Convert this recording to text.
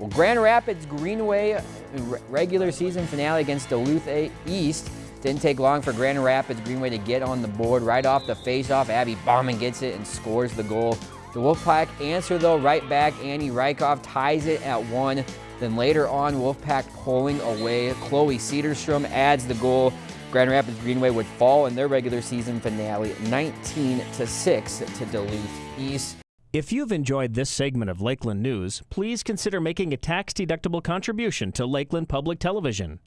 Well, Grand Rapids Greenway uh, regular season finale against Duluth East. Didn't take long for Grand Rapids Greenway to get on the board. Right off the faceoff, Abby Bauman gets it and scores the goal. The Wolfpack answer though, right back. Annie Reichoff ties it at one. Then later on, Wolfpack pulling away. Chloe Cedarstrom adds the goal. Grand Rapids Greenway would fall in their regular season finale 19 to 6 to Duluth East. If you've enjoyed this segment of Lakeland News, please consider making a tax-deductible contribution to Lakeland Public Television.